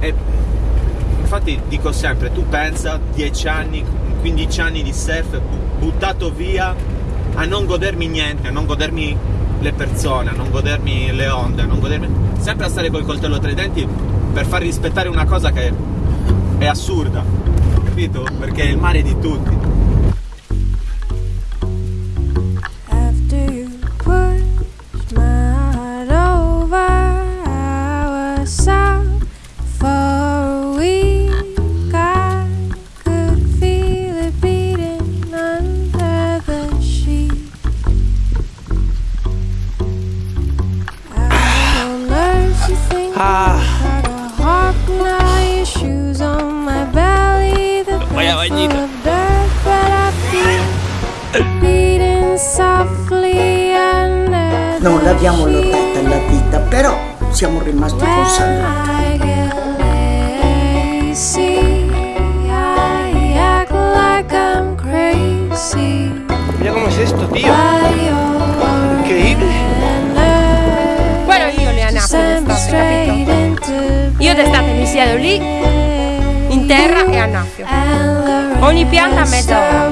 E infatti dico sempre, tu pensa 10 anni, 15 anni di surf buttato via a non godermi niente, a non godermi le persone, a non godermi le onde, a non godermi... sempre a stare col coltello tra i denti per far rispettare una cosa che è assurda, capito? Perché il mare è di tutti. Softly under Non l'abbiamo lottata la vita, però siamo rimasti con Sandra. D'estate mi siedo lì, in terra e annaffio. Ogni pianta a mezz'ora.